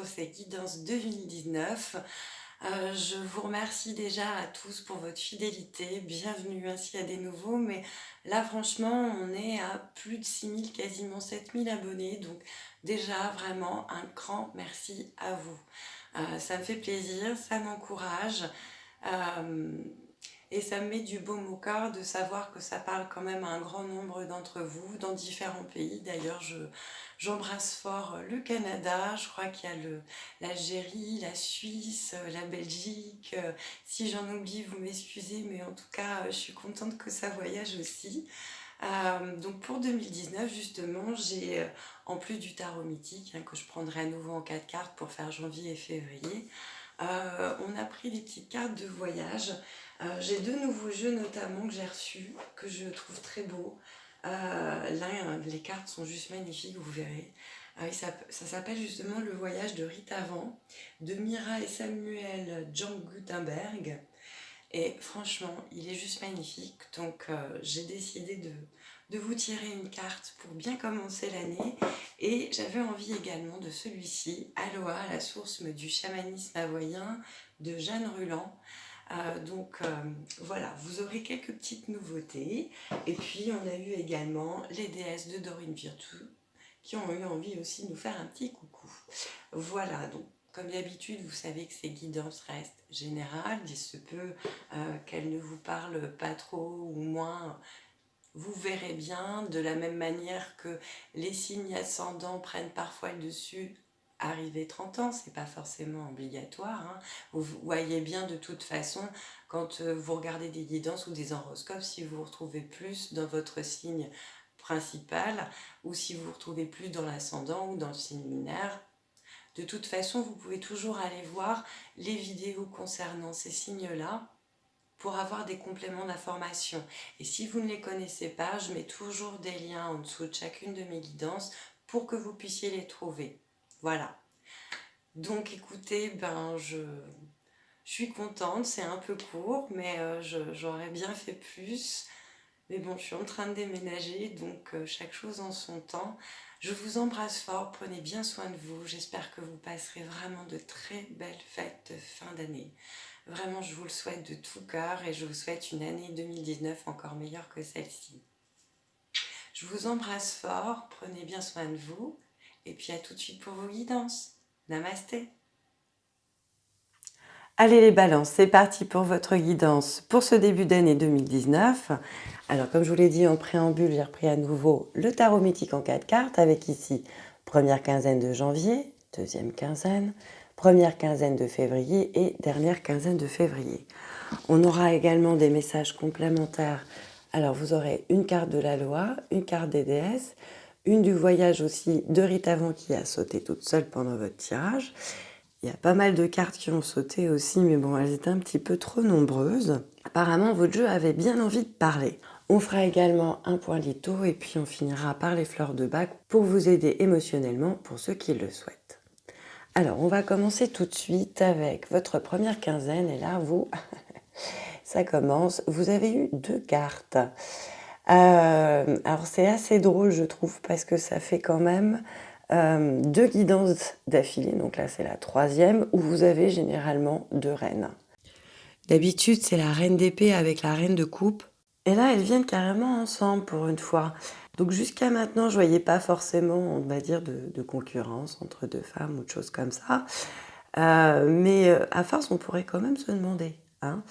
pour ces guidances 2019. Euh, je vous remercie déjà à tous pour votre fidélité, bienvenue ainsi à des nouveaux, mais là franchement on est à plus de 6000, quasiment 7000 abonnés, donc déjà vraiment un grand merci à vous. Euh, ça me fait plaisir, ça m'encourage. Euh, et ça me met du baume au cœur de savoir que ça parle quand même à un grand nombre d'entre vous dans différents pays. D'ailleurs, j'embrasse fort le Canada, je crois qu'il y a l'Algérie, la Suisse, la Belgique. Si j'en oublie, vous m'excusez, mais en tout cas, je suis contente que ça voyage aussi. Euh, donc pour 2019 justement j'ai en plus du tarot mythique hein, que je prendrai à nouveau en 4 cartes pour faire janvier et février euh, on a pris des petites cartes de voyage euh, j'ai deux nouveaux jeux notamment que j'ai reçus, que je trouve très beaux. Euh, là, les cartes sont juste magnifiques, vous verrez. Euh, ça, s'appelle justement Le voyage de Rita Van, de Mira et Samuel Jean Gutenberg. Et franchement, il est juste magnifique. Donc j'ai décidé de, de vous tirer une carte pour bien commencer l'année. Et j'avais envie également de celui-ci, Aloha, la source du chamanisme hawaïen de Jeanne Ruland. Euh, donc euh, voilà, vous aurez quelques petites nouveautés. Et puis on a eu également les déesses de Dorine Virtue qui ont eu envie aussi de nous faire un petit coucou. Voilà, donc comme d'habitude, vous savez que ces guidances restent générales. Il se peut euh, qu'elles ne vous parlent pas trop ou moins. Vous verrez bien, de la même manière que les signes ascendants prennent parfois le dessus arriver 30 ans, c'est pas forcément obligatoire. Hein. Vous voyez bien de toute façon, quand euh, vous regardez des guidances ou des horoscopes, si vous vous retrouvez plus dans votre signe principal ou si vous vous retrouvez plus dans l'ascendant ou dans le signe lunaire, de toute façon, vous pouvez toujours aller voir les vidéos concernant ces signes-là pour avoir des compléments d'information. Et si vous ne les connaissez pas, je mets toujours des liens en dessous de chacune de mes guidances pour que vous puissiez les trouver. Voilà. Donc écoutez, ben je, suis contente, c'est un peu court, mais euh, j'aurais bien fait plus. Mais bon, je suis en train de déménager, donc euh, chaque chose en son temps. Je vous embrasse fort, prenez bien soin de vous. J'espère que vous passerez vraiment de très belles fêtes fin d'année. Vraiment, je vous le souhaite de tout cœur et je vous souhaite une année 2019 encore meilleure que celle-ci. Je vous embrasse fort, prenez bien soin de vous. Et puis à tout de suite pour vos guidances. Namasté Allez les balances, c'est parti pour votre guidance pour ce début d'année 2019. Alors comme je vous l'ai dit en préambule, j'ai repris à nouveau le tarot mythique en 4 cartes avec ici première quinzaine de janvier, deuxième quinzaine, première quinzaine de février et dernière quinzaine de février. On aura également des messages complémentaires. Alors vous aurez une carte de la loi, une carte des déesses, une du voyage aussi de Rita Van qui a sauté toute seule pendant votre tirage. Il y a pas mal de cartes qui ont sauté aussi, mais bon, elles étaient un petit peu trop nombreuses. Apparemment, votre jeu avait bien envie de parler. On fera également un point litho et puis on finira par les fleurs de bac pour vous aider émotionnellement pour ceux qui le souhaitent. Alors, on va commencer tout de suite avec votre première quinzaine et là, vous, ça commence. Vous avez eu deux cartes. Euh, alors c'est assez drôle je trouve parce que ça fait quand même euh, deux guidances d'affilée, donc là c'est la troisième, où vous avez généralement deux reines. D'habitude c'est la reine d'épée avec la reine de coupe, et là elles viennent carrément ensemble pour une fois. Donc jusqu'à maintenant je voyais pas forcément, on va dire, de, concurrence entre deux femmes ou de choses comme ça. Euh, mais à force on pourrait quand même se demander. Hein.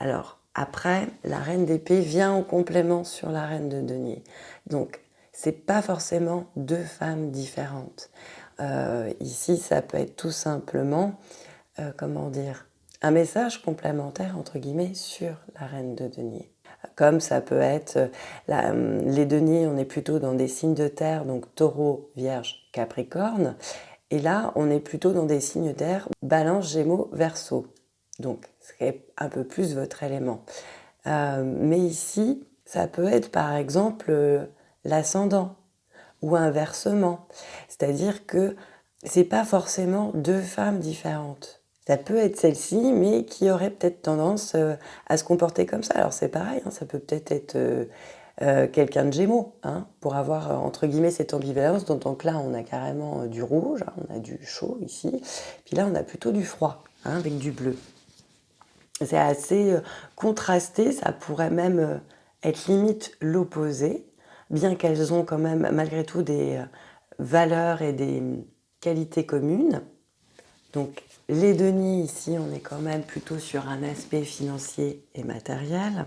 Alors après, la reine d'épée vient en complément sur la reine de denier. Donc, c'est pas forcément deux femmes différentes. Euh, ici, ça peut être tout simplement, euh, comment dire, un message complémentaire, entre guillemets, sur la reine de denier. Comme ça peut être, euh, les deniers, on est plutôt dans des signes de terre, donc taureau, vierge, capricorne. Et là, on est plutôt dans des signes d'air, balance, gémeaux, verseau. Donc, c'est un peu plus votre élément. Euh, mais ici, ça peut être par exemple euh, l'ascendant ou inversement. C'est-à-dire que c'est pas forcément deux femmes différentes. Ça peut être celle-ci, mais qui aurait peut-être tendance euh, à se comporter comme ça. Alors c'est pareil, hein, ça peut peut-être être quelqu'un de Gémeaux, hein, pour avoir, entre guillemets, cette ambivalence. Donc là, on a carrément du rouge, hein, on a du chaud ici, puis là, on a plutôt du froid, hein, avec du bleu. C'est assez contrasté, ça pourrait même être limite l'opposé, bien qu'elles ont quand même, malgré tout, des valeurs et des qualités communes. Donc les deniers ici, on est quand même plutôt sur un aspect financier et matériel.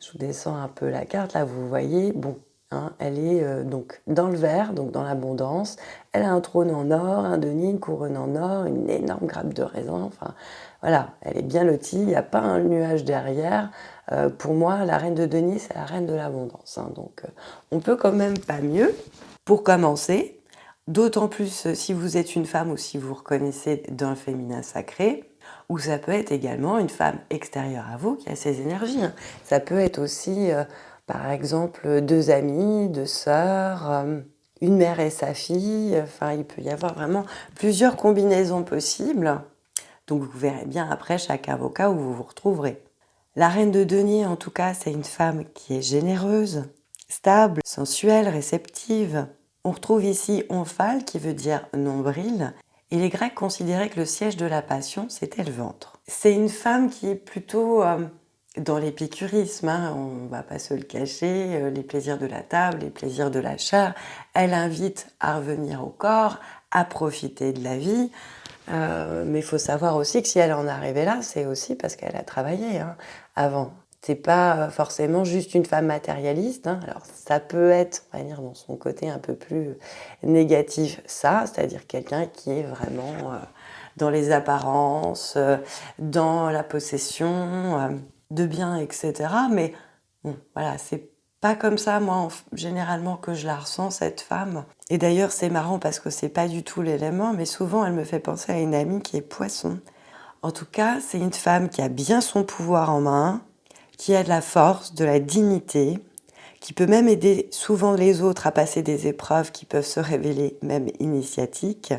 Je vous descends un peu la carte, là vous voyez, bon, hein, elle est euh, donc dans le vert, donc dans l'abondance. Elle a un trône en or, un denier, une couronne en or, une énorme grappe de raisin, enfin voilà, elle est bien lotie, il n'y a pas un nuage derrière. Euh, pour moi, la reine de denier, c'est la reine de l'abondance, hein. donc euh, on peut quand même pas mieux. Pour commencer, D'autant plus si vous êtes une femme ou si vous reconnaissez d'un féminin sacré, ou ça peut être également une femme extérieure à vous qui a ses énergies. Hein. Ça peut être aussi, par exemple, deux amis, deux sœurs, euh, une mère et sa fille. Enfin, il peut y avoir vraiment plusieurs combinaisons possibles. Donc vous verrez bien après chaque avocat où vous vous retrouverez. La reine de denier, en tout cas, c'est une femme qui est généreuse, stable, sensuelle, réceptive, on retrouve ici omphale qui veut dire nombril et les Grecs considéraient que le siège de la passion c'était le ventre. C'est une femme qui est plutôt euh, dans l'épicurisme, hein, on ne va pas se le cacher, euh, les plaisirs de la table, les plaisirs de la chair. Elle invite à revenir au corps, à profiter de la vie. Euh, mais il faut savoir aussi que si elle en est arrivée là, c'est aussi parce qu'elle a travaillé hein, avant. C'est pas euh, forcément juste une femme matérialiste. Hein. Alors ça peut être, on va dire, dans son côté un peu plus négatif, ça, c'est-à-dire quelqu'un qui est vraiment dans les apparences, dans la possession de biens, etc. Mais bon, voilà, c'est pas comme ça, moi, généralement, que je la ressens, cette femme. Et d'ailleurs, c'est marrant parce que c'est pas du tout l'élément, mais souvent, elle me fait penser à une amie qui est poisson. En tout cas, c'est une femme qui a bien son pouvoir en main, qui a de la force, de la dignité, qui peut même aider souvent les autres à passer des épreuves qui peuvent se révéler même initiatiques.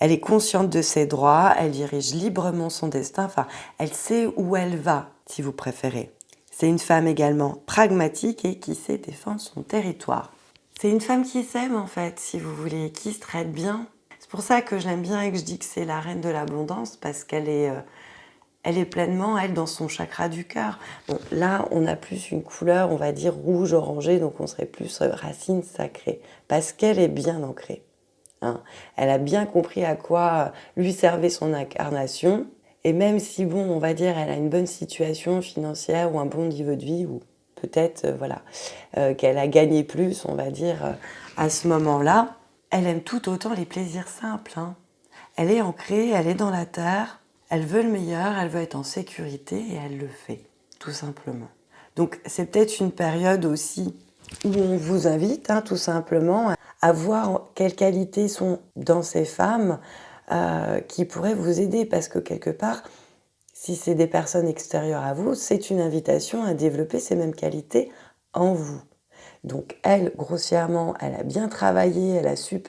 Elle est consciente de ses droits, elle dirige librement son destin, enfin, elle sait où elle va, si vous préférez. C'est une femme également pragmatique et qui sait défendre son territoire. C'est une femme qui s'aime en fait, si vous voulez, qui se traite bien. C'est pour ça que j'aime bien et que je dis que c'est la reine de l'abondance, parce qu'elle est... Euh, elle est pleinement, elle, dans son chakra du cœur. Là, on a plus une couleur, on va dire rouge orangé, donc on serait plus euh, racine sacrée, parce qu'elle est bien ancrée. Hein. Elle a bien compris à quoi lui servait son incarnation, et même si, bon, on va dire, elle a une bonne situation financière ou un bon niveau de vie, ou peut-être, euh, voilà, euh, qu'elle a gagné plus, on va dire, à ce moment-là, elle aime tout autant les plaisirs simples. Hein. Elle est ancrée, elle est dans la terre, elle veut le meilleur, elle veut être en sécurité et elle le fait, tout simplement. Donc c'est peut-être une période aussi où on vous invite hein, tout simplement à voir quelles qualités sont dans ces femmes euh, qui pourraient vous aider parce que quelque part, si c'est des personnes extérieures à vous, c'est une invitation à développer ces mêmes qualités en vous. Donc elle, grossièrement, elle a bien travaillé, elle a su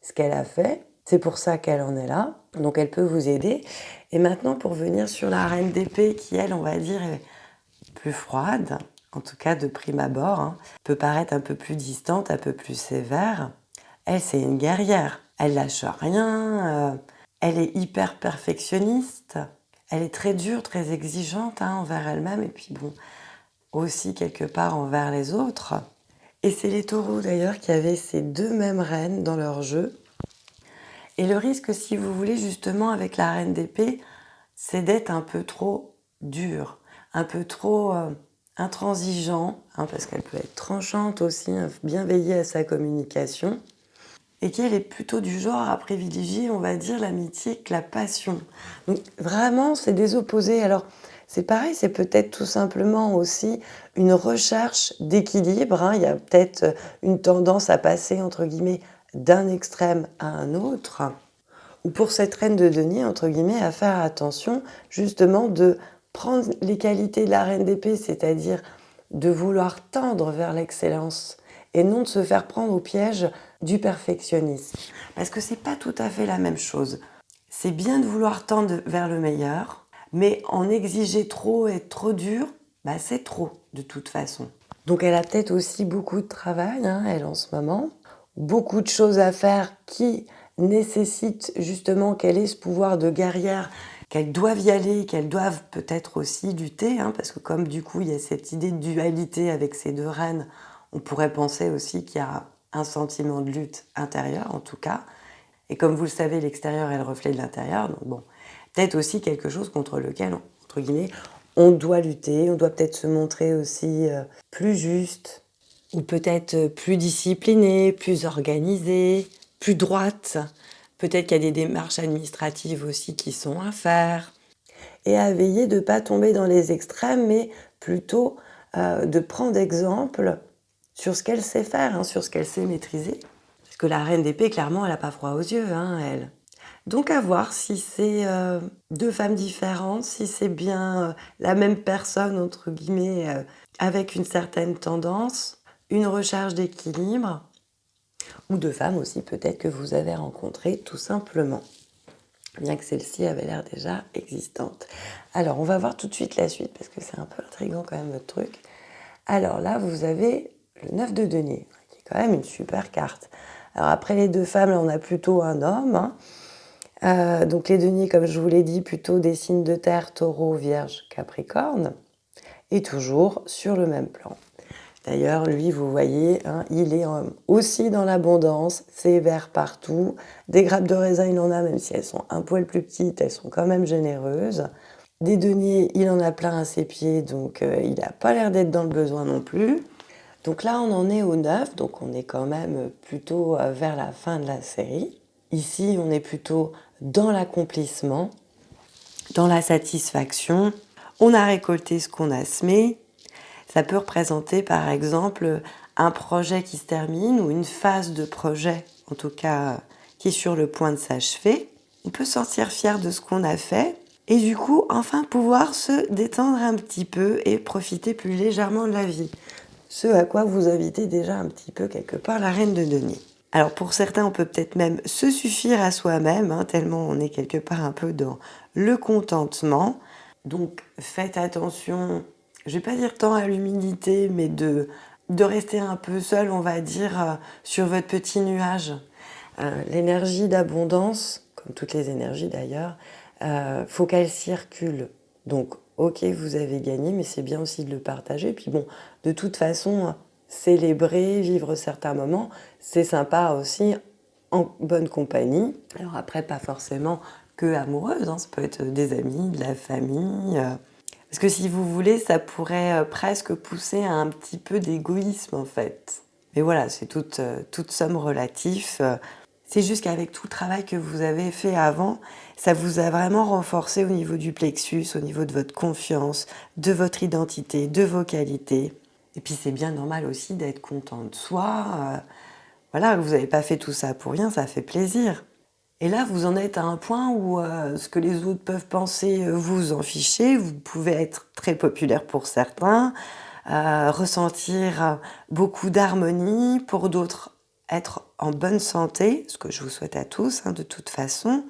ce qu'elle a fait, c'est pour ça qu'elle en est là, donc elle peut vous aider. Et maintenant, pour venir sur la reine d'épée, qui elle, on va dire, est plus froide, en tout cas de prime abord, hein, peut paraître un peu plus distante, un peu plus sévère. Elle, c'est une guerrière. Elle lâche rien, euh, elle est hyper perfectionniste, elle est très dure, très exigeante hein, envers elle-même, et puis bon, aussi quelque part envers les autres. Et c'est les taureaux d'ailleurs qui avaient ces deux mêmes reines dans leur jeu. Et le risque, si vous voulez, justement, avec la reine d'épée, c'est d'être un peu trop dur, un peu trop euh, intransigeant, hein, parce qu'elle peut être tranchante aussi, hein, bien veiller à sa communication, et qu'elle est plutôt du genre à privilégier, on va dire, l'amitié que la passion. Donc vraiment, c'est des opposés. Alors, c'est pareil, c'est peut-être tout simplement aussi une recherche d'équilibre. Hein. Il y a peut-être une tendance à passer, entre guillemets, d'un extrême à un autre, ou pour cette reine de denier, entre guillemets, à faire attention justement de prendre les qualités de la reine d'épée, c'est-à-dire de vouloir tendre vers l'excellence et non de se faire prendre au piège du perfectionnisme. Parce que c'est pas tout à fait la même chose. C'est bien de vouloir tendre vers le meilleur, mais en exiger trop et être trop dur, bah c'est trop de toute façon. Donc elle a peut-être aussi beaucoup de travail, hein, elle en ce moment, beaucoup de choses à faire qui nécessitent justement qu'elle ait ce pouvoir de guerrière, qu'elle doive y aller, qu'elle doive peut-être aussi lutter, hein, parce que comme du coup il y a cette idée de dualité avec ces deux reines, on pourrait penser aussi qu'il y a un sentiment de lutte intérieure en tout cas. Et comme vous le savez, l'extérieur est le reflet de l'intérieur, donc bon, peut-être aussi quelque chose contre lequel, entre guillemets, on doit lutter, on doit peut-être se montrer aussi euh, plus juste, ou peut-être euh, plus discipliné, plus organisé, plus droite. Peut-être qu'il y a des démarches administratives aussi qui sont à faire. Et à veiller de ne pas tomber dans les extrêmes, mais plutôt euh, de prendre exemple sur ce qu'elle sait faire, hein, sur ce qu'elle sait maîtriser. Parce que la reine d'épée, clairement, elle n'a pas froid aux yeux, hein, elle. Donc à voir si c'est euh, deux femmes différentes, si c'est bien euh, la même personne, entre guillemets, euh, avec une certaine tendance, une recherche d'équilibre, ou deux femmes aussi peut-être que vous avez rencontrées tout simplement, bien que celle-ci avait l'air déjà existante. Alors on va voir tout de suite la suite, parce que c'est un peu intriguant quand même votre truc. Alors là, vous avez le 9 de denier, qui est quand même une super carte. Alors après les deux femmes, là, on a plutôt un homme, hein. Euh, donc les deniers, comme je vous l'ai dit, plutôt des signes de terre, taureau, vierge, capricorne, et toujours sur le même plan. D'ailleurs, lui, vous voyez, hein, il est euh, aussi dans l'abondance, c'est vert partout. Des grappes de raisin, il en a, même si elles sont un poil plus petites, elles sont quand même généreuses. Des deniers, il en a plein à ses pieds, donc euh, il n'a pas l'air d'être dans le besoin non plus. Donc là, on en est au 9, donc on est quand même plutôt vers la fin de la série. Ici, on est plutôt dans l'accomplissement, dans la satisfaction. On a récolté ce qu'on a semé. Ça peut représenter par exemple un projet qui se termine ou une phase de projet, en tout cas qui est sur le point de s'achever. On peut sortir fier de ce qu'on a fait et du coup enfin pouvoir se détendre un petit peu et profiter plus légèrement de la vie. Ce à quoi vous invitez déjà un petit peu quelque part la reine de denier. Alors pour certains, on peut peut-être même se suffire à soi-même, hein, tellement on est quelque part un peu dans le contentement. Donc faites attention, je vais pas dire tant à l'humilité, mais de, de rester un peu seul, on va dire, euh, sur votre petit nuage. Euh, l'énergie d'abondance, comme toutes les énergies d'ailleurs, euh, faut qu'elle circule. Donc ok, vous avez gagné, mais c'est bien aussi de le partager. Puis bon, de toute façon, célébrer, vivre certains moments, c'est sympa aussi en bonne compagnie. Alors après, pas forcément que amoureuse, hein, ça peut être des amis, de la famille. Euh. Parce que si vous voulez, ça pourrait euh, presque pousser à un petit peu d'égoïsme en fait. Mais voilà, c'est toute, euh, toute somme relative. C'est juste qu'avec tout le travail que vous avez fait avant, ça vous a vraiment renforcé au niveau du plexus, au niveau de votre confiance, de votre identité, de vos qualités. Et puis c'est bien normal aussi d'être content de soi. Euh, voilà, vous n'avez pas fait tout ça pour rien, ça fait plaisir. Et là, vous en êtes à un point où euh, ce que les autres peuvent penser, euh, vous en fichez. Vous pouvez être très populaire pour certains, ressentir beaucoup d'harmonie, pour d'autres être en bonne santé, ce que je vous souhaite à tous hein, de toute façon.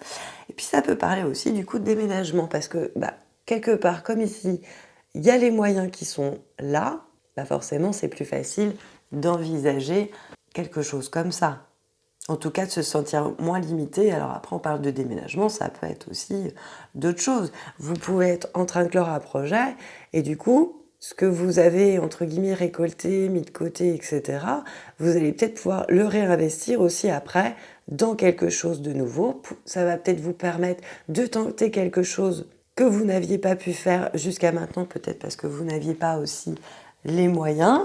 Et puis ça peut parler aussi du coup de déménagement, parce que bah, quelque part, comme ici, il y a les moyens qui sont là, bah, forcément c'est plus facile d'envisager quelque chose comme ça. En tout cas, de se sentir moins limité. Alors après, on parle de déménagement, ça peut être aussi d'autres choses. Vous pouvez être en train de clore un projet et du coup, ce que vous avez, entre guillemets, récolté, mis de côté, etc., vous allez peut-être pouvoir le réinvestir aussi après dans quelque chose de nouveau. Ça va peut-être vous permettre de tenter quelque chose que vous n'aviez pas pu faire jusqu'à maintenant, peut-être parce que vous n'aviez pas aussi les moyens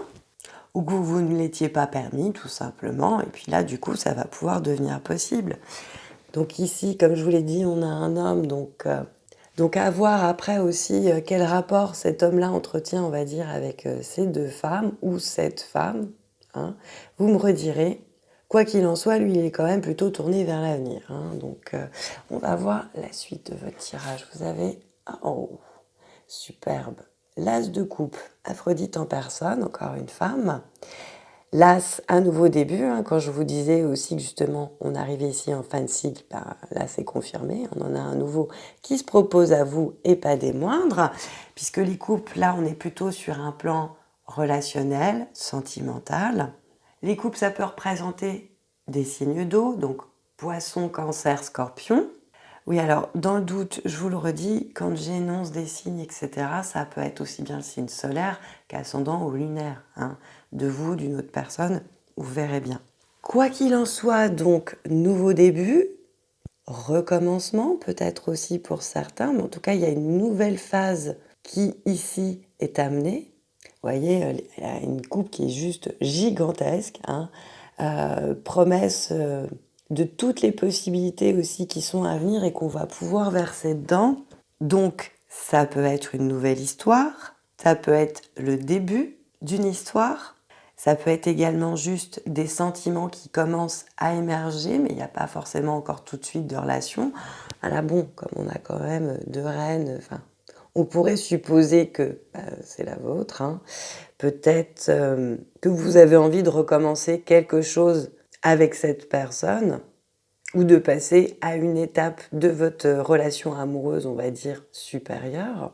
ou que vous ne l'étiez pas permis tout simplement et puis là du coup ça va pouvoir devenir possible. Donc ici comme je vous l'ai dit on a un homme donc, euh, donc à voir après aussi euh, quel rapport cet homme là entretient on va dire avec euh, ces deux femmes ou cette femme. Hein. Vous me redirez. Quoi qu'il en soit, lui, il est quand même plutôt tourné vers l'avenir. Hein. Donc, on va voir la suite de votre tirage. Vous avez... Oh, superbe l'as de coupe, Aphrodite en personne, encore une femme. L'as, un nouveau début, hein, quand je vous disais aussi que justement on arrivait ici en fin de cycle, bah, là c'est confirmé, on en a un nouveau qui se propose à vous et pas des moindres, puisque les couples, là on est plutôt sur un plan relationnel, sentimental. Les couples, ça peut représenter des signes d'eau, donc poisson, cancer, scorpion. Oui, alors, dans le doute, je vous le redis, quand j'énonce des signes, etc., ça peut être aussi bien le signe solaire qu'ascendant ou lunaire. Hein. De vous, d'une autre personne, vous verrez bien. Quoi qu'il en soit, donc, nouveau début, recommencement, peut-être aussi pour certains, mais en tout cas, il y a une nouvelle phase qui, ici, est amenée. Vous voyez, il y a une coupe qui est juste gigantesque. Hein. Euh, promesse euh, de toutes les possibilités aussi qui sont à venir et qu'on va pouvoir verser dedans. Donc, ça peut être une nouvelle histoire, ça peut être le début d'une histoire, ça peut être également juste des sentiments qui commencent à émerger, mais il n'y a pas forcément encore tout de suite de relation. Voilà, bon, comme on a quand même deux reines, enfin, on pourrait supposer que bah, c'est la vôtre. Hein. Peut-être euh, que vous avez envie de recommencer quelque chose avec cette personne ou de passer à une étape de votre relation amoureuse, on va dire, supérieure.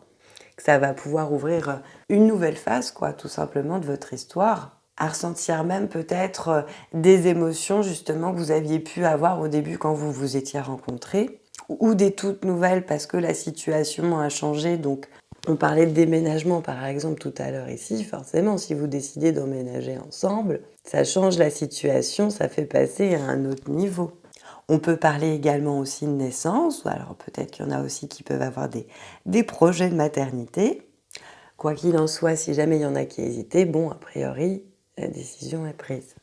Que ça va pouvoir ouvrir une nouvelle phase, quoi, tout simplement, de votre histoire à ressentir même peut-être euh, des émotions justement que vous aviez pu avoir au début quand vous vous étiez rencontrés ou des toutes nouvelles parce que la situation a changé. Donc, on parlait de déménagement par exemple tout à l'heure ici. Forcément, si vous décidez d'emménager ensemble, ça change la situation, ça fait passer à un autre niveau. On peut parler également aussi de naissance, alors peut-être qu'il y en a aussi qui peuvent avoir des, des projets de maternité. Quoi qu'il en soit, si jamais il y en a qui hésitaient, bon, a priori, la décision est prise.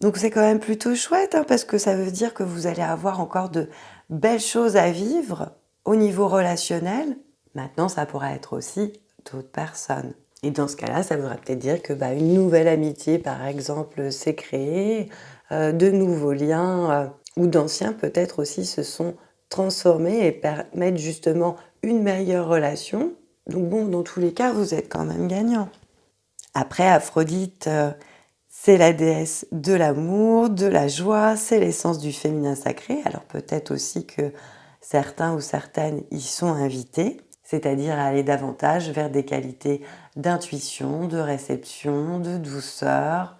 Donc c'est quand même plutôt chouette hein, parce que ça veut dire que vous allez avoir encore de belles choses à vivre au niveau relationnel. Maintenant, ça pourrait être aussi d'autres personnes. Et dans ce cas-là, ça voudrait peut-être dire que bah, une nouvelle amitié, par exemple, s'est créée, euh, de nouveaux liens euh, ou d'anciens peut-être aussi se sont transformés et permettent justement une meilleure relation. Donc bon, dans tous les cas, vous êtes quand même gagnant. Après, Aphrodite, euh, c'est la déesse de l'amour, de la joie, c'est l'essence du féminin sacré. Alors peut-être aussi que certains ou certaines y sont invités, c'est-à-dire aller davantage vers des qualités d'intuition, de réception, de douceur,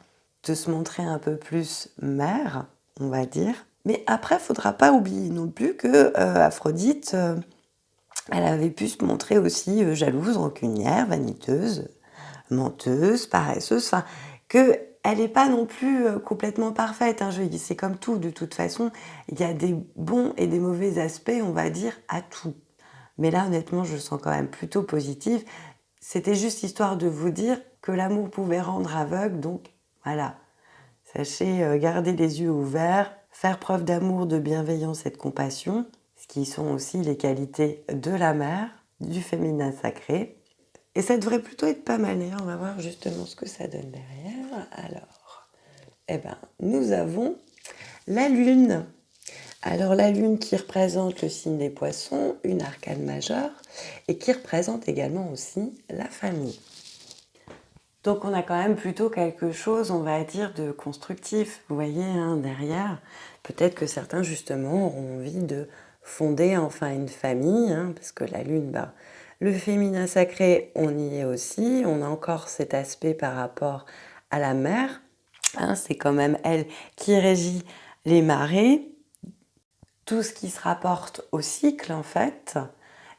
de se montrer un peu plus mère, on va dire. Mais après, il ne faudra pas oublier non plus que euh, Aphrodite, euh, elle avait pu se montrer aussi euh, jalouse, rancunière, vaniteuse, menteuse, paresseuse, enfin, que elle n'est pas non plus complètement parfaite. Hein, c'est comme tout, de toute façon, il y a des bons et des mauvais aspects, on va dire, à tout. Mais là, honnêtement, je le sens quand même plutôt positif. C'était juste histoire de vous dire que l'amour pouvait rendre aveugle, donc voilà. Sachez euh, garder les yeux ouverts, faire preuve d'amour, de bienveillance et de compassion, ce qui sont aussi les qualités de la mère, du féminin sacré, et ça devrait plutôt être pas mal. on va voir justement ce que ça donne derrière. Alors, eh ben, nous avons la Lune. Alors la Lune qui représente le signe des poissons, une arcane majeure, et qui représente également aussi la famille. Donc on a quand même plutôt quelque chose, on va dire, de constructif. Vous voyez, hein, derrière, peut-être que certains justement auront envie de fonder enfin une famille, hein, parce que la Lune, bah, le féminin sacré, on y est aussi. On a encore cet aspect par rapport à la mer. Hein, c'est quand même elle qui régit les marées. Tout ce qui se rapporte au cycle, en fait.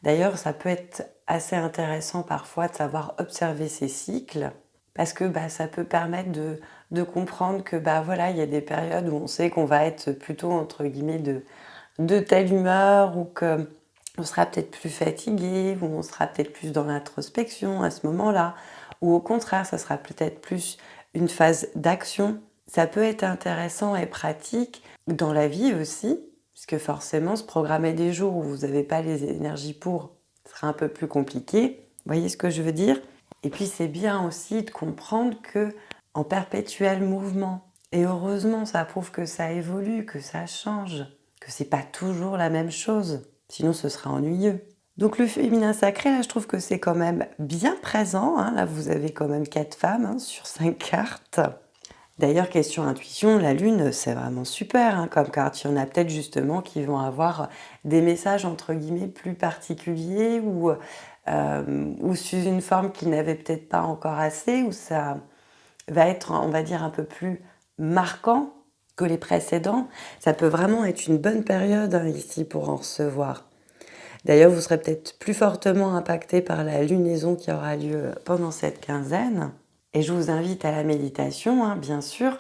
D'ailleurs, ça peut être assez intéressant parfois de savoir observer ces cycles parce que bah, ça peut permettre de, comprendre que bah, voilà, il y a des périodes où on sait qu'on va être plutôt entre guillemets de, de telle humeur ou que on sera peut-être plus fatigué, ou on sera peut-être plus dans l'introspection à ce moment-là, ou au contraire, ça sera peut-être plus une phase d'action. Ça peut être intéressant et pratique dans la vie aussi, puisque forcément, se programmer des jours où vous n'avez pas les énergies pour sera un peu plus compliqué. Vous voyez ce que je veux dire? Et puis, c'est bien aussi de comprendre que en perpétuel mouvement, et heureusement, ça prouve que ça évolue, que ça change, que c'est pas toujours la même chose. Sinon, ce sera ennuyeux. Donc le féminin sacré, là, je trouve que c'est quand même bien présent. Hein. Là, vous avez quand même quatre femmes hein, sur cinq cartes. D'ailleurs, question intuition, la lune, c'est vraiment super hein, comme carte. Il y en a peut-être justement qui vont avoir des messages entre guillemets plus particuliers ou euh, ou sous une forme qui n'avait peut-être pas encore assez, où ça va être, on va dire, un peu plus marquant que les précédents. Ça peut vraiment être une bonne période hein, ici pour en recevoir. D'ailleurs, vous serez peut-être plus fortement impacté par la lunaison qui aura lieu pendant cette quinzaine. Et je vous invite à la méditation, hein, bien sûr,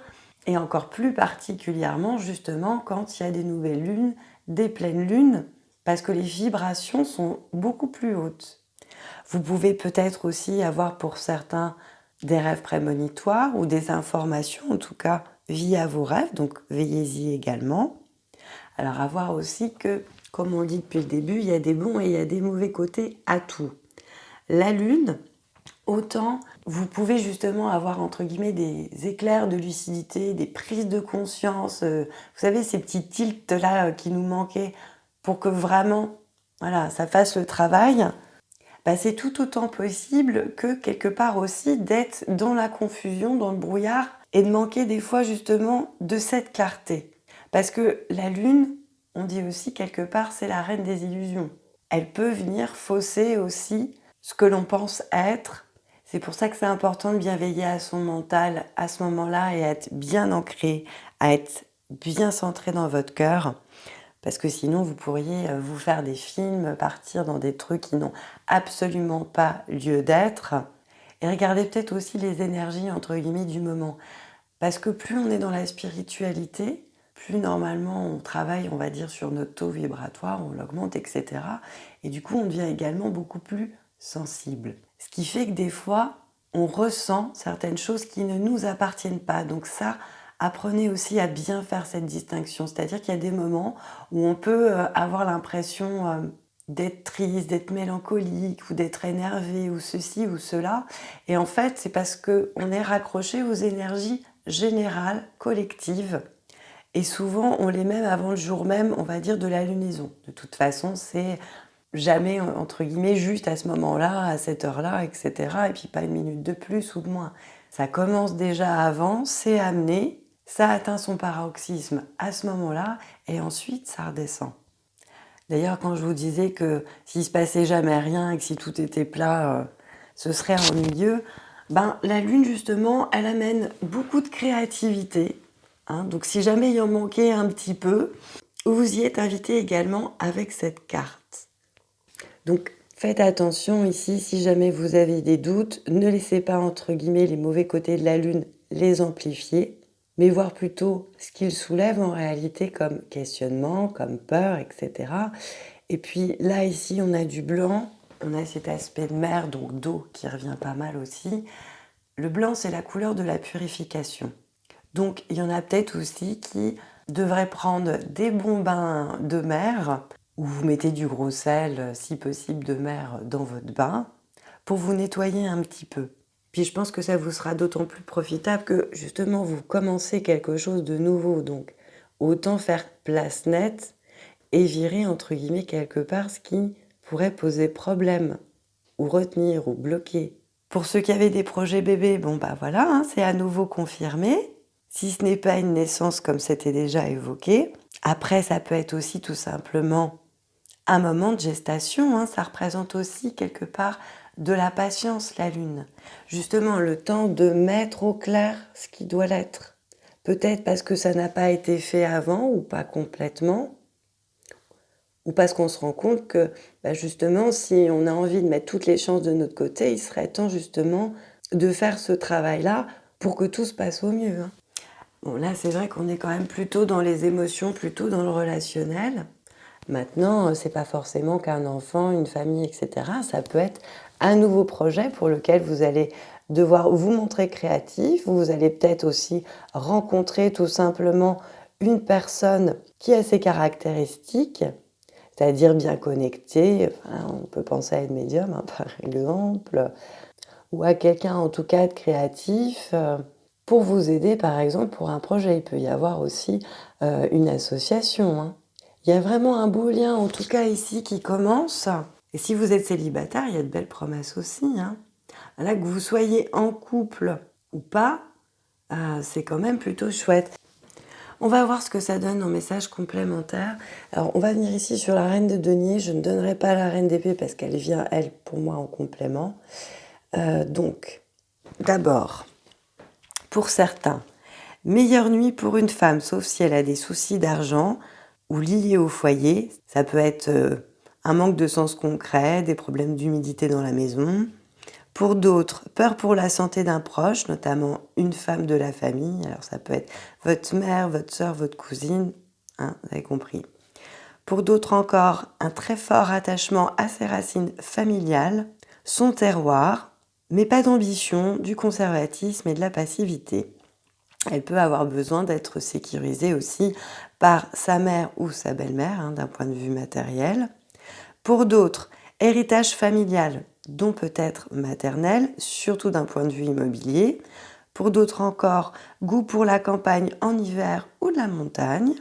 et encore plus particulièrement justement quand il y a des nouvelles lunes, des pleines lunes, parce que les vibrations sont beaucoup plus hautes. Vous pouvez peut-être aussi avoir pour certains des rêves prémonitoires ou des informations, en tout cas via vos rêves, donc veillez-y également. Alors à voir aussi que, comme on dit depuis le début, il y a des bons et y a des mauvais côtés à tout. La lune, autant vous pouvez justement avoir entre guillemets des éclairs de lucidité, des prises de conscience, euh, vous savez ces petits tilts là euh, qui nous manquaient pour que vraiment voilà, ça fasse le travail, bah, c'est tout autant possible que quelque part aussi d'être dans la confusion, dans le brouillard et de manquer des fois justement de cette clarté. Parce que la lune, on dit aussi quelque part, c'est la reine des illusions. Elle peut venir fausser aussi ce que l'on pense être. C'est pour ça que c'est important de bien veiller à son mental à ce moment-là et être bien ancré, à être bien centré dans votre cœur parce que sinon vous pourriez euh, vous faire des films, partir dans des trucs qui n'ont absolument pas lieu d'être. Et regardez peut-être aussi les énergies entre guillemets du moment. Parce que plus on est dans la spiritualité, plus normalement on travaille, on va dire, sur notre taux vibratoire, on l'augmente, etc. Et du coup, on devient également beaucoup plus sensible. Ce qui fait que des fois, on ressent certaines choses qui ne nous appartiennent pas. Donc ça, apprenez aussi à bien faire cette distinction. C'est-à-dire qu'il y a des moments où on peut euh, avoir l'impression euh, d'être triste, d'être mélancolique ou d'être énervé ou ceci ou cela. Et en fait, c'est parce qu'on est raccroché aux énergies générales, collectives. Et souvent, on les met avant le jour même, on va dire, de la lunaison. De toute façon, c'est jamais, entre guillemets, juste à ce moment-là, à cette heure-là, etc. Et puis pas une minute de plus ou de moins. Ça commence déjà avant, c'est amené, ça atteint son paroxysme à ce moment-là et ensuite ça redescend. D'ailleurs, quand je vous disais que s'il se passait jamais rien et que si tout était plat, euh, ce serait ennuyeux, ben, la Lune, justement, elle amène beaucoup de créativité. Hein. donc si jamais il en manquait un petit peu, vous y êtes invité également avec cette carte. Donc faites attention ici, si jamais vous avez des doutes, ne laissez pas entre guillemets les mauvais côtés de la Lune les amplifier mais voir plutôt ce qu'il soulève en réalité comme questionnement, comme peur, etc. Et puis là, ici, on a du blanc, on a cet aspect de mer, donc d'eau, qui revient pas mal aussi. Le blanc, c'est la couleur de la purification. Donc, il y en a peut-être aussi qui devraient prendre des bons bains de mer, ou vous mettez du gros sel, si possible, de mer dans votre bain, pour vous nettoyer un petit peu. Puis je pense que ça vous sera d'autant plus profitable que justement vous commencez quelque chose de nouveau. Donc autant faire place nette et virer entre guillemets quelque part ce qui pourrait poser problème ou retenir ou bloquer. Pour ceux qui avaient des projets bébés, bon bah voilà, hein, c'est à nouveau confirmé. Si ce n'est pas une naissance comme c'était déjà évoqué, après ça peut être aussi tout simplement un moment de gestation. Hein. ça représente aussi quelque part de la patience, la lune. Justement, le temps de mettre au clair ce qui doit l'être. Peut-être parce que ça n'a pas été fait avant ou pas complètement, ou parce qu'on se rend compte que bah, justement, si on a envie de mettre toutes les chances de notre côté, il serait temps justement de faire ce travail-là pour que tout se passe au mieux. Hein. Bon, là, c'est vrai qu'on est quand même plutôt dans les émotions, plutôt dans le relationnel. Maintenant, c'est pas forcément qu'un enfant, une famille, etc. Ça peut être un nouveau projet pour lequel vous allez devoir vous montrer créatif. Vous allez peut-être aussi rencontrer tout simplement une personne qui a ses caractéristiques, c'est-à-dire bien connectée. on peut penser à une médium, hein, par exemple, ou à quelqu'un en tout cas de créatif euh, pour vous aider, par exemple, pour un projet. Il peut y avoir aussi euh, une association. Hein. Il y a vraiment un beau lien, en tout cas ici, qui commence. Et si vous êtes célibataire, il y a de belles promesses aussi. Hein. Là, que vous soyez en couple ou pas, euh, c'est quand même plutôt chouette. On va voir ce que ça donne en message complémentaire. Alors, on va venir ici sur la reine de denier. Je ne donnerai pas la reine d'épée parce qu'elle vient, elle, pour moi, en complément. Euh, donc, d'abord, pour certains, meilleure nuit pour une femme, sauf si elle a des soucis d'argent ou liés au foyer. Ça peut être euh, un manque de sens concret, des problèmes d'humidité dans la maison, pour d'autres, peur pour la santé d'un proche, notamment une femme de la famille. Alors ça peut être votre mère, votre soeur, votre cousine, hein, vous avez compris. Pour d'autres encore, un très fort attachement à ses racines familiales, son terroir, mais pas d'ambition, du conservatisme et de la passivité. Elle peut avoir besoin d'être sécurisée aussi par sa mère ou sa belle-mère, hein, d'un point de vue matériel. Pour d'autres, héritage familial, dont peut-être maternelle, surtout d'un point de vue immobilier. Pour d'autres encore, goût pour la campagne en hiver ou de la montagne.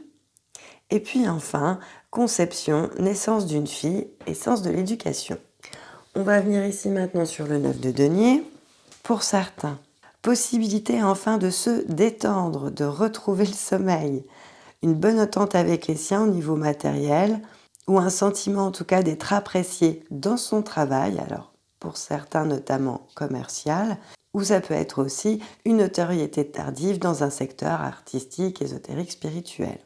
Et puis enfin, conception, naissance d'une fille et sens de l'éducation. On va venir ici maintenant sur le 9 de denier. Pour certains, possibilité enfin de se détendre, de retrouver le sommeil, une bonne entente avec les siens au niveau matériel, ou un sentiment en tout cas d'être apprécié dans son travail, alors pour certains notamment commercial, ou ça peut être aussi une notoriété tardive dans un secteur artistique, ésotérique, spirituel.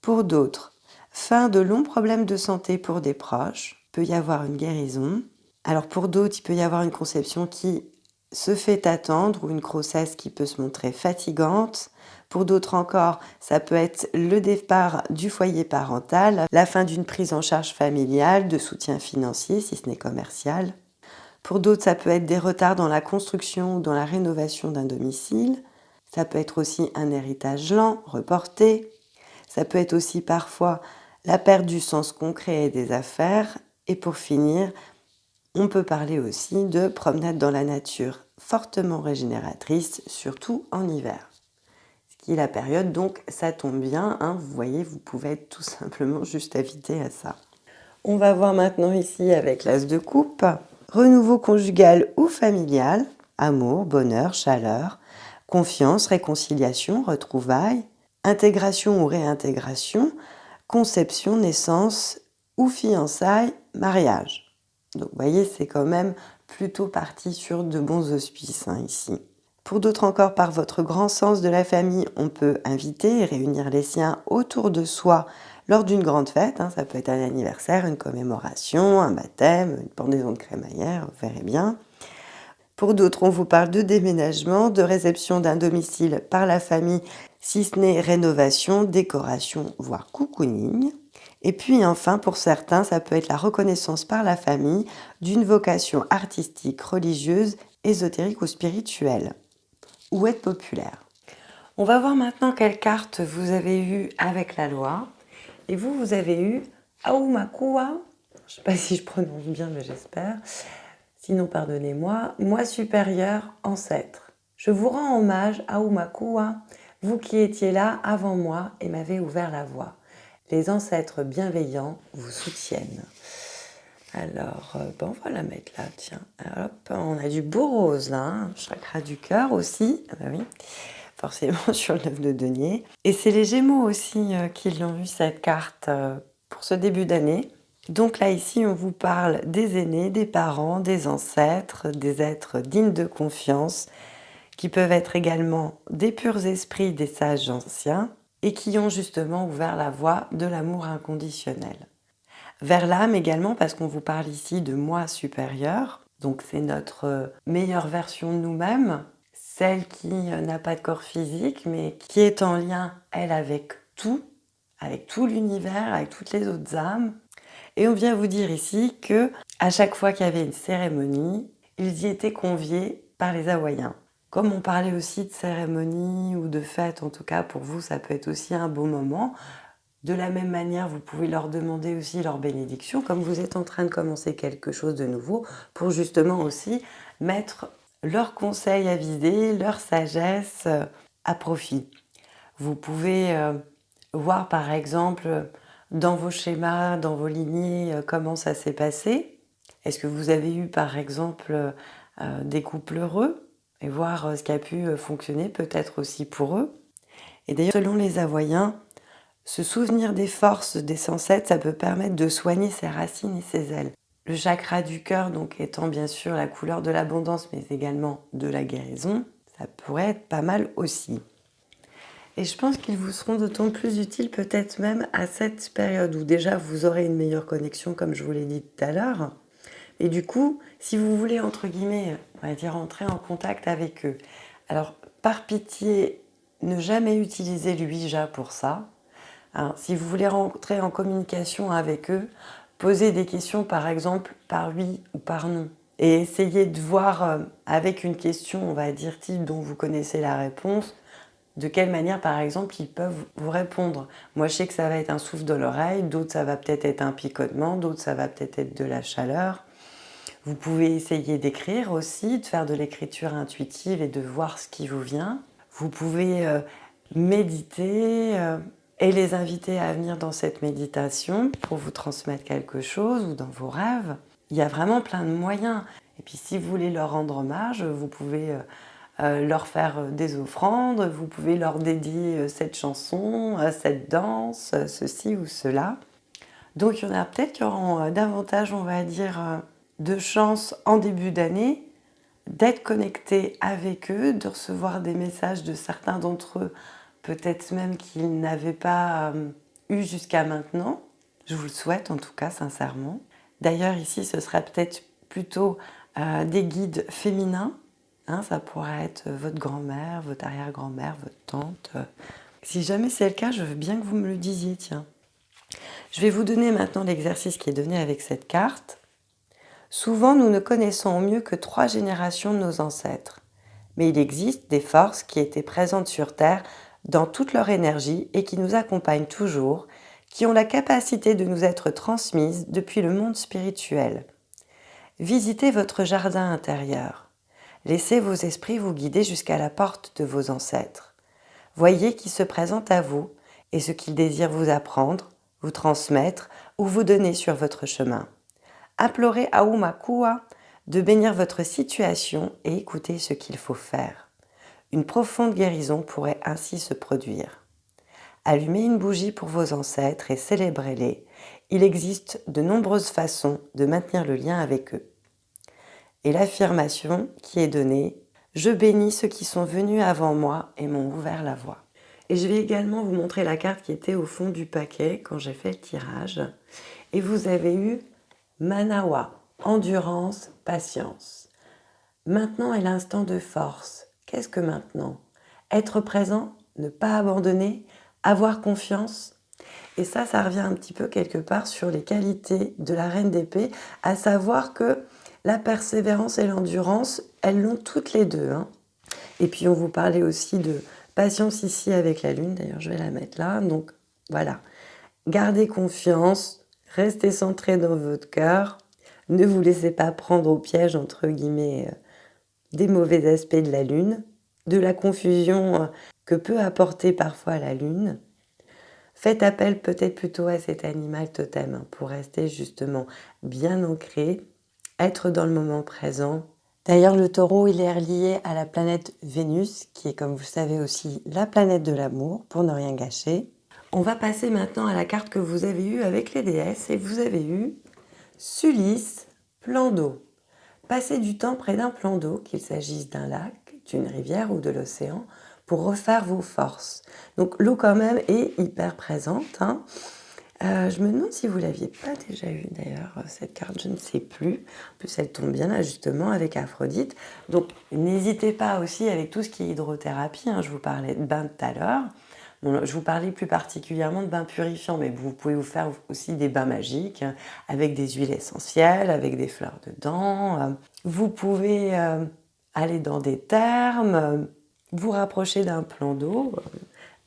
Pour d'autres, fin de longs problèmes de santé pour des proches, peut y avoir une guérison. Alors pour d'autres, il peut y avoir une conception qui se fait attendre ou une grossesse qui peut se montrer fatigante. Pour d'autres encore, ça peut être le départ du foyer parental, la fin d'une prise en charge familiale, de soutien financier si ce n'est commercial. Pour d'autres, ça peut être des retards dans la construction ou dans la rénovation d'un domicile. Ça peut être aussi un héritage lent, reporté. Ça peut être aussi parfois la perte du sens concret des affaires. Et pour finir, on peut parler aussi de promenade dans la nature, fortement régénératrice, surtout en hiver. Ce qui est la période, donc ça tombe bien, hein, vous voyez, vous pouvez être tout simplement juste invité à ça. On va voir maintenant ici avec l'as de coupe renouveau conjugal ou familial, amour, bonheur, chaleur, confiance, réconciliation, retrouvailles, intégration ou réintégration, conception, naissance ou fiançailles, mariage. Donc vous voyez, c'est quand même plutôt parti sur de bons auspices hein, ici. Pour d'autres encore, par votre grand sens de la famille, on peut inviter et réunir les siens autour de soi lors d'une grande fête. Hein, ça peut être un anniversaire, une commémoration, un baptême, une pendaison de crémaillère, vous verrez bien. Pour d'autres, on vous parle de déménagement, de réception d'un domicile par la famille, si ce n'est rénovation, décoration, voire cocooning. Et puis enfin, pour certains, ça peut être la reconnaissance par la famille d'une vocation artistique, religieuse, ésotérique ou spirituelle, ou être populaire? On va voir maintenant quelle carte vous avez eue avec la loi. Et vous, vous avez eu Aumakua, je ne sais pas si je prononce bien, mais j'espère. Sinon, pardonnez-moi, moi supérieur, ancêtre. Je vous rends hommage, Aumakua, vous qui étiez là avant moi et m'avez ouvert la voie. Les ancêtres bienveillants vous soutiennent. Alors, euh, bon, on va la mettre là, tiens. Hop, on a du beau rose là, hein. chakra du cœur aussi. Ah bah forcément sur le 9 de denier. Et c'est les Gémeaux aussi euh, qui l'ont eu cette carte euh, pour ce début d'année. Donc là, ici, on vous parle des aînés, des parents, des ancêtres, des êtres dignes de confiance, qui peuvent être également des purs esprits, des sages anciens, et qui ont justement ouvert la voie de l'amour inconditionnel. Vers l'âme également, parce qu'on vous parle ici de moi supérieur, donc c'est notre euh, meilleure version de nous-mêmes, celle qui euh, n'a pas de corps physique, mais qui est en lien, elle, avec tout, avec tout l'univers, avec toutes les autres âmes. Et on vient vous dire ici que à chaque fois qu'il y avait une cérémonie, ils y étaient conviés par les Hawaïens. Comme on parlait aussi de cérémonie ou de fête, en tout cas pour vous, ça peut être aussi un beau moment. De la même manière, vous pouvez leur demander aussi leur bénédiction, comme vous êtes en train de commencer quelque chose de nouveau, pour justement aussi mettre leurs conseils avisés, leur sagesse euh, à profit. Vous pouvez euh, voir par exemple dans vos schémas, dans vos lignées, euh, comment ça s'est passé. Est-ce que vous avez eu par exemple des couples heureux? Et voir ce qui a pu fonctionner peut-être aussi pour eux. Et d'ailleurs, selon les Avoyens, se souvenir des forces des ancêtres, ça peut permettre de soigner ses racines et ses ailes. Le chakra du cœur, donc étant bien sûr la couleur de l'abondance, mais également de la guérison, ça pourrait être pas mal aussi. Et je pense qu'ils vous seront d'autant plus utiles peut-être même à cette période où déjà vous aurez une meilleure connexion, comme je vous l'ai dit tout à l'heure. Et du coup, si vous voulez, entre guillemets, on va dire, entrer en contact avec eux, alors par pitié, ne jamais utiliser l'Ouija pour ça. Hein, si vous voulez rentrer en communication avec eux, posez des questions par exemple par oui ou par non. Et essayez de voir euh, avec une question, on va dire type dont vous connaissez la réponse, de quelle manière, par exemple, ils peuvent vous répondre. Moi, je sais que ça va être un souffle dans l'oreille, d'autres, ça va peut-être être un picotement, d'autres, ça va peut-être être de la chaleur. Vous pouvez essayer d'écrire aussi, de faire de l'écriture intuitive et de voir ce qui vous vient. Vous pouvez euh, méditer euh, et les inviter à venir dans cette méditation pour vous transmettre quelque chose ou dans vos rêves. Il y a vraiment plein de moyens. Et puis si vous voulez leur rendre hommage, vous pouvez... Euh, leur faire des offrandes, vous pouvez leur dédier cette chanson, cette danse, ceci ou cela. Donc il y en a peut-être qui auront davantage, on va dire, de chance en début d'année d'être connectés avec eux, de recevoir des messages de certains d'entre eux, peut-être même qu'ils n'avaient pas eu jusqu'à maintenant. Je vous le souhaite en tout cas, sincèrement. D'ailleurs ici, ce serait peut-être plutôt des guides féminins Hein, ça pourrait être votre grand-mère, votre arrière-grand-mère, votre tante. Si jamais c'est le cas, je veux bien que vous me le disiez, tiens. Je vais vous donner maintenant l'exercice qui est donné avec cette carte. Souvent, nous ne connaissons au mieux que trois générations de nos ancêtres. Mais il existe des forces qui étaient présentes sur Terre dans toute leur énergie et qui nous accompagnent toujours, qui ont la capacité de nous être transmises depuis le monde spirituel. Visitez votre jardin intérieur. Laissez vos esprits vous guider jusqu'à la porte de vos ancêtres. Voyez qui se présente à vous et ce qu'ils désirent vous apprendre, vous transmettre ou vous donner sur votre chemin. Implorez Aumakua de bénir votre situation et écoutez ce qu'il faut faire. Une profonde guérison pourrait ainsi se produire. Allumez une bougie pour vos ancêtres et célébrez-les. Il existe de nombreuses façons de maintenir le lien avec eux et l'affirmation qui est donnée « Je bénis ceux qui sont venus avant moi et m'ont ouvert la voie ». Et je vais également vous montrer la carte qui était au fond du paquet quand j'ai fait le tirage. Et vous avez eu Manawa, endurance, patience. Maintenant est l'instant de force. Qu'est-ce que maintenant? Être présent, ne pas abandonner, avoir confiance? Et ça, ça revient un petit peu quelque part sur les qualités de la reine d'épée, à savoir que la persévérance et l'endurance, elles l'ont toutes les deux. Hein. Et puis on vous parlait aussi de patience ici avec la lune, d'ailleurs je vais la mettre là. Donc voilà, gardez confiance, restez centré dans votre cœur, ne vous laissez pas prendre au piège entre guillemets euh, des mauvais aspects de la lune, de la confusion euh, que peut apporter parfois la lune. Faites appel peut-être plutôt à cet animal totem hein, pour rester justement bien ancré être dans le moment présent. D'ailleurs, le taureau, il est relié à la planète Vénus, qui est, comme vous savez aussi, la planète de l'amour, pour ne rien gâcher. On va passer maintenant à la carte que vous avez eue avec les déesses, et vous avez eu Sulis, plan d'eau. Passez du temps près d'un plan d'eau, qu'il s'agisse d'un lac, d'une rivière ou de l'océan, pour refaire vos forces. Donc l'eau quand même est hyper présente. Hein. Euh, je me demande si vous l'aviez pas déjà eu d'ailleurs, euh, cette carte, je ne sais plus. En plus, elle tombe bien là justement avec Aphrodite. Donc, n'hésitez pas aussi avec tout ce qui est hydrothérapie. Hein. je vous parlais de bain tout à l'heure. Je vous parlais plus particulièrement de bains purifiants, mais vous pouvez vous faire aussi des bains magiques hein, avec des huiles essentielles, avec des fleurs dedans. Euh. Vous pouvez aller dans des thermes, vous rapprocher d'un plan d'eau,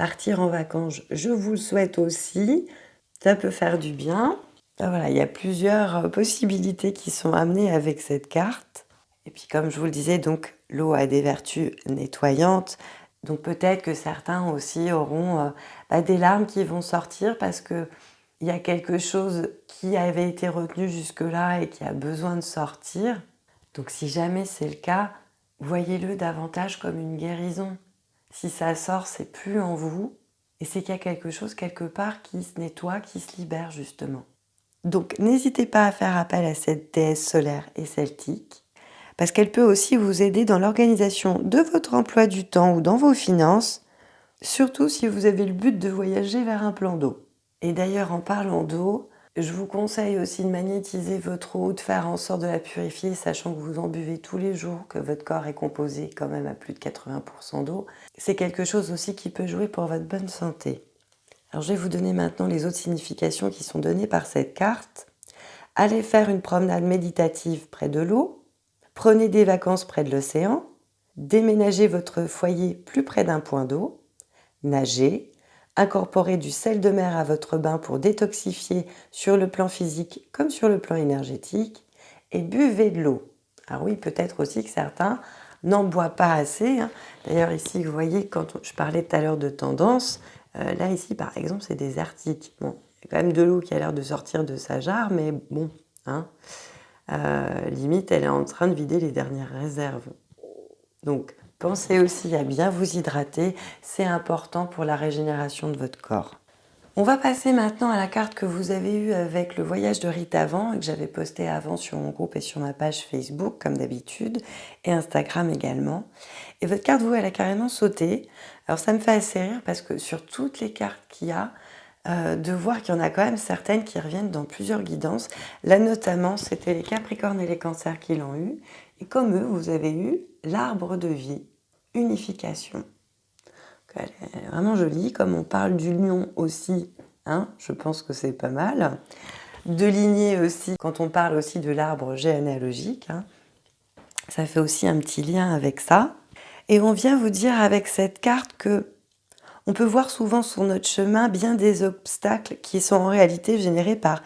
partir en vacances, je vous le souhaite aussi. Ça peut faire du bien. Ben voilà, il y a plusieurs euh, possibilités qui sont amenées avec cette carte. Et puis comme je vous le disais, donc l'eau a des vertus nettoyantes. Donc peut-être que certains aussi auront euh, bah, des larmes qui vont sortir parce que il y a quelque chose qui avait été retenu jusque-là et qui a besoin de sortir. Donc si jamais c'est le cas, voyez-le davantage comme une guérison. Si ça sort, c'est plus en vous, et c'est qu'il y a quelque chose quelque part qui se nettoie, qui se libère justement. Donc n'hésitez pas à faire appel à cette déesse solaire et celtique, parce qu'elle peut aussi vous aider dans l'organisation de votre emploi du temps ou dans vos finances, surtout si vous avez le but de voyager vers un plan d'eau. Et d'ailleurs, en parlant d'eau, je vous conseille aussi de magnétiser votre eau, de faire en sorte de la purifier, sachant que vous en buvez tous les jours, que votre corps est composé quand même à plus de 80% d'eau. C'est quelque chose aussi qui peut jouer pour votre bonne santé. Alors je vais vous donner maintenant les autres significations qui sont données par cette carte. Allez faire une promenade méditative près de l'eau, prenez des vacances près de l'océan, déménagez votre foyer plus près d'un point d'eau, nagez, incorporez du sel de mer à votre bain pour détoxifier sur le plan physique comme sur le plan énergétique, et buvez de l'eau. Alors oui, peut-être aussi que certains n'en boivent pas assez. Hein. D'ailleurs ici, vous voyez, quand je parlais tout à l'heure de tendance, euh, là, ici, par exemple, c'est des. Bon, il y a quand même de l'eau qui a l'air de sortir de sa jarre, mais bon, hein, euh, limite, elle est en train de vider les dernières réserves. Donc, pensez aussi à bien vous hydrater. C'est important pour la régénération de votre corps. On va passer maintenant à la carte que vous avez eue avec le voyage de Rite avant, que j'avais posté avant sur mon groupe et sur ma page Facebook, comme d'habitude, et Instagram également. Et votre carte, vous, elle a carrément sauté. Alors ça me fait assez rire parce que sur toutes les cartes qu'il y a, euh, de voir qu'il y en a quand même certaines qui reviennent dans plusieurs guidances. Là notamment, c'était les Capricornes et les Cancers qui l'ont eu. Et comme eux, vous avez eu l'arbre de vie, unification. Elle est vraiment jolie. Comme on parle du lion aussi, hein, je pense que c'est pas mal. De lignée aussi, quand on parle aussi de l'arbre généalogique, hein, ça fait aussi un petit lien avec ça. Et on vient vous dire avec cette carte que on peut voir souvent sur notre chemin bien des obstacles qui sont en réalité générés par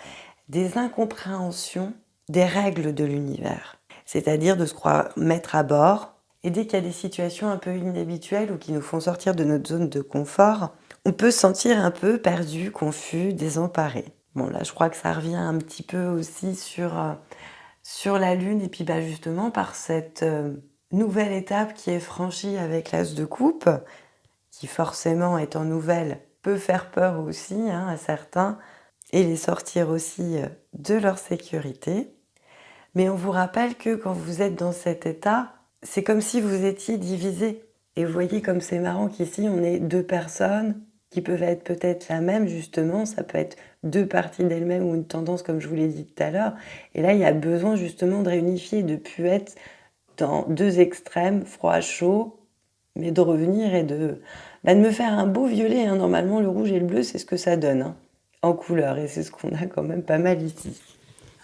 des incompréhensions des règles de l'univers. C'est-à-dire de se croire mettre à bord, et dès qu'il y a des situations un peu inhabituelles ou qui nous font sortir de notre zone de confort, on peut se sentir un peu perdu, confus, désemparé. Bon là je crois que ça revient un petit peu aussi sur, euh, sur la Lune et puis bah, justement par cette euh, nouvelle étape qui est franchie avec l'as de coupe, qui forcément étant nouvelle peut faire peur aussi hein, à certains et les sortir aussi euh, de leur sécurité. Mais on vous rappelle que quand vous êtes dans cet état, c'est comme si vous étiez divisé. Et vous voyez comme c'est marrant qu'ici, on est deux personnes qui peuvent être peut-être la même, justement. Ça peut être deux parties d'elles-mêmes ou une tendance, comme je vous l'ai dit tout à l'heure. Et là, il y a besoin justement de réunifier, de plus être dans deux extrêmes, froid, chaud, mais de revenir et de, bah, de me faire un beau violet. Hein. Normalement, le rouge et le bleu, c'est ce que ça donne hein, en couleur. Et c'est ce qu'on a quand même pas mal ici.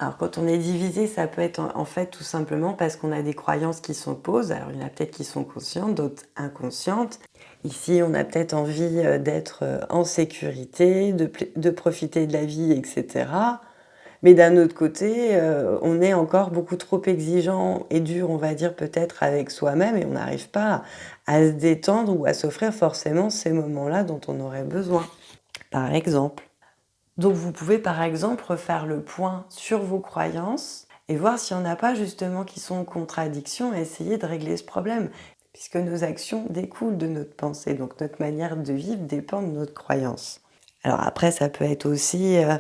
Alors quand on est divisé, ça peut être en fait tout simplement parce qu'on a des croyances qui s'opposent. Alors il y en a peut-être qui sont conscientes, d'autres inconscientes. Ici, on a peut-être envie euh, d'être euh, en sécurité, de, profiter de la vie, etc. Mais d'un autre côté, euh, on est encore beaucoup trop exigeant et dur, on va dire, peut-être avec soi-même et on n'arrive pas à se détendre ou à s'offrir forcément ces moments-là dont on aurait besoin. Par exemple. Donc vous pouvez par exemple refaire le point sur vos croyances et voir s'il n'y en a pas justement qui sont en contradiction et essayer de régler ce problème. Puisque nos actions découlent de notre pensée, donc notre manière de vivre dépend de notre croyance. Alors après, ça peut être aussi euh,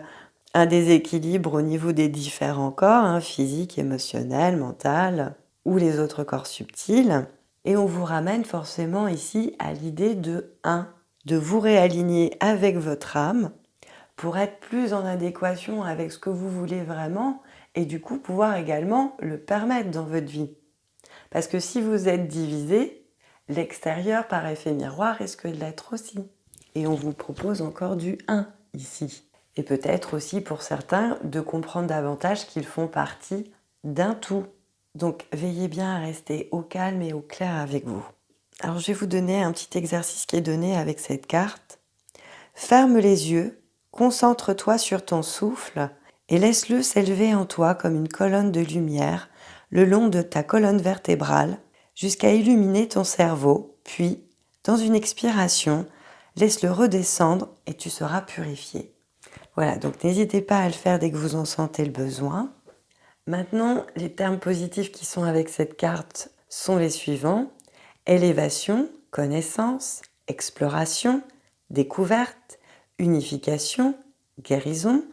un déséquilibre au niveau des différents corps, hein, physique, émotionnel, mental, ou les autres corps subtils. Et on vous ramène forcément ici à l'idée de 1, de vous réaligner avec votre âme pour être plus en adéquation avec ce que vous voulez vraiment et du coup pouvoir également le permettre dans votre vie. Parce que si vous êtes divisé, l'extérieur par effet miroir risque de l'être aussi. Et on vous propose encore du 1 ici. Et peut-être aussi pour certains de comprendre davantage qu'ils font partie d'un tout. Donc veillez bien à rester au calme et au clair avec vous. Alors je vais vous donner un petit exercice qui est donné avec cette carte. Ferme les yeux Concentre-toi sur ton souffle et laisse-le s'élever en toi comme une colonne de lumière le long de ta colonne vertébrale jusqu'à illuminer ton cerveau, puis, dans une expiration, laisse-le redescendre et tu seras purifié. Voilà, donc n'hésitez pas à le faire dès que vous en sentez le besoin. Maintenant, les termes positifs qui sont avec cette carte sont les suivants. Élévation, connaissance, exploration, découverte, unification, guérison.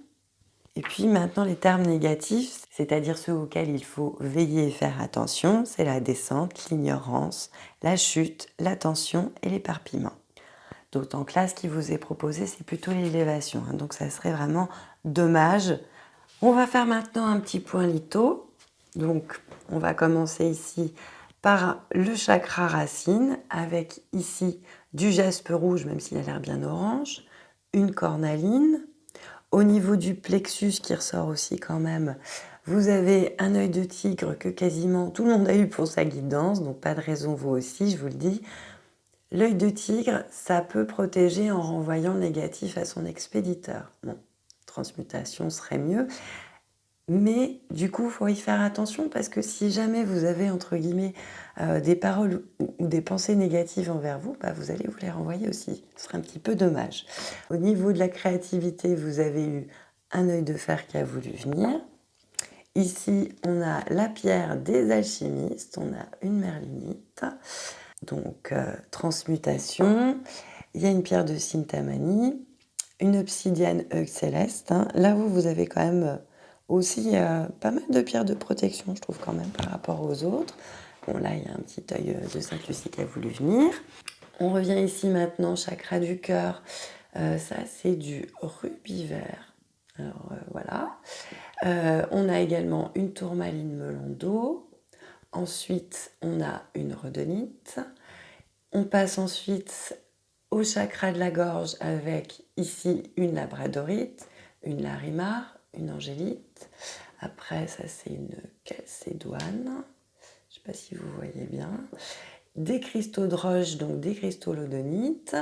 Et puis maintenant les termes négatifs, c'est-à-dire ceux auxquels il faut veiller et faire attention, c'est la descente, l'ignorance, la chute, l'attention et l'éparpillement. D'autant que là, ce qui vous est proposé, c'est plutôt l'élévation. Hein. donc ça serait vraiment dommage. On va faire maintenant un petit point litho. Donc on va commencer ici par le chakra racine avec ici du jaspe rouge, même s'il a l'air bien orange, une cornaline. Au niveau du plexus qui ressort aussi quand même, vous avez un œil de tigre que quasiment tout le monde a eu pour sa guidance, donc pas de raison vous aussi, je vous le dis. L'œil de tigre, ça peut protéger en renvoyant négatif à son expéditeur. Bon, transmutation serait mieux. Mais du coup, il faut y faire attention parce que si jamais vous avez, entre guillemets, euh, des paroles ou des pensées négatives envers vous, bah, vous allez vous les renvoyer aussi. Ce serait un petit peu dommage. Au niveau de la créativité, vous avez eu un œil de fer qui a voulu venir. Ici, on a la pierre des alchimistes, on a une merlinite, donc euh, transmutation. Il y a une pierre de Sintamani, une obsidienne œil céleste. Hein. Là, vous, vous avez quand même euh, aussi euh, pas mal de pierres de protection, je trouve quand même, par rapport aux autres. Bon, là, il y a un petit œil euh, de Sainte-Lucie qui a voulu venir. On revient ici maintenant, chakra du cœur. Euh, ça, c'est du rubis vert. Alors, voilà. on a également une tourmaline melon d'eau. Ensuite, on a une rhodonite. On passe ensuite au chakra de la gorge avec ici une labradorite, une larimar, une angélite. Après, ça c'est une calcédoine. Je ne sais pas si vous voyez bien. Des cristaux de roche, donc des cristaux lodonites.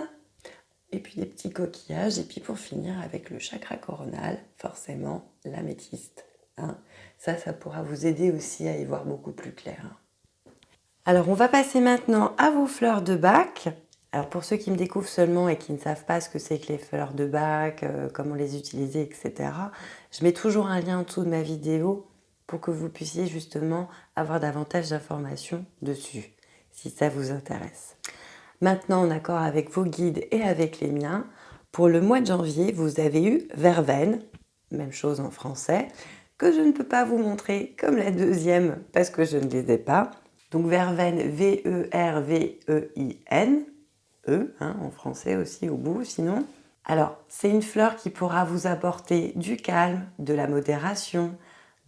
Et puis des petits coquillages. Et puis pour finir avec le chakra coronal, forcément l'améthyste. Hein. Ça, ça pourra vous aider aussi à y voir beaucoup plus clair. Alors on va passer maintenant à vos fleurs de bac. Alors pour ceux qui me découvrent seulement et qui ne savent pas ce que c'est que les fleurs de bac, euh, comment les utiliser, etc., je mets toujours un lien en dessous de ma vidéo pour que vous puissiez justement avoir davantage d'informations dessus, si ça vous intéresse. Maintenant, en accord avec vos guides et avec les miens, pour le mois de janvier, vous avez eu Verveine, même chose en français, que je ne peux pas vous montrer comme la deuxième parce que je ne les ai pas. Donc Verveine, V-E-R-V-E-I-N, E, hein, en français aussi au bout sinon. Alors, c'est une fleur qui pourra vous apporter du calme, de la modération,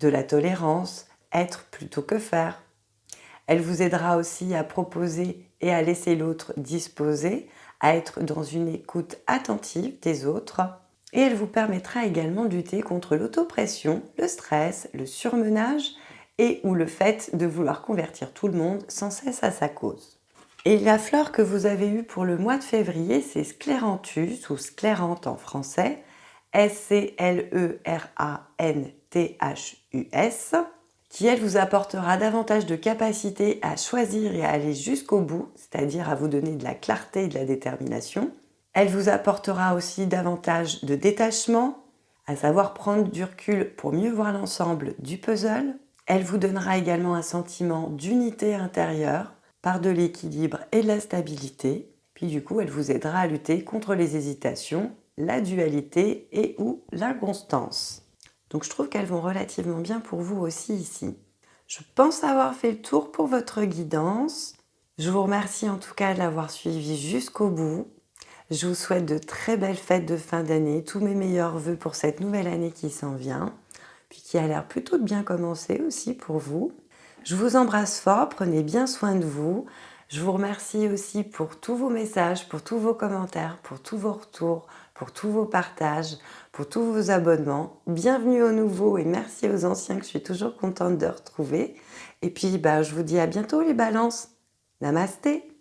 de la tolérance, être plutôt que faire. Elle vous aidera aussi à proposer et à laisser l'autre disposer, à être dans une écoute attentive des autres. Et elle vous permettra également de lutter contre l'autopression, le stress, le surmenage et ou le fait de vouloir convertir tout le monde sans cesse à sa cause. Et la fleur que vous avez eue pour le mois de février, c'est Scléranthus ou Sclérante en français, S-C-L-E-R-A-N-T-H-U-S, qui elle vous apportera davantage de capacité à choisir et à aller jusqu'au bout, c'est-à-dire à vous donner de la clarté et de la détermination. Elle vous apportera aussi davantage de détachement, à savoir prendre du recul pour mieux voir l'ensemble du puzzle. Elle vous donnera également un sentiment d'unité intérieure, par de l'équilibre et de la stabilité. Puis du coup, elle vous aidera à lutter contre les hésitations, la dualité et ou l'inconstance. Donc je trouve qu'elles vont relativement bien pour vous aussi ici. Je pense avoir fait le tour pour votre guidance. Je vous remercie en tout cas de l'avoir suivi jusqu'au bout. Je vous souhaite de très belles fêtes de fin d'année, tous mes meilleurs voeux pour cette nouvelle année qui s'en vient, puis qui a l'air plutôt de bien commencer aussi pour vous. Je vous embrasse fort, prenez bien soin de vous. Je vous remercie aussi pour tous vos messages, pour tous vos commentaires, pour tous vos retours, pour tous vos partages, pour tous vos abonnements. Bienvenue aux nouveaux et merci aux anciens que je suis toujours contente de retrouver. Et puis, bah, je vous dis à bientôt les balances. Namasté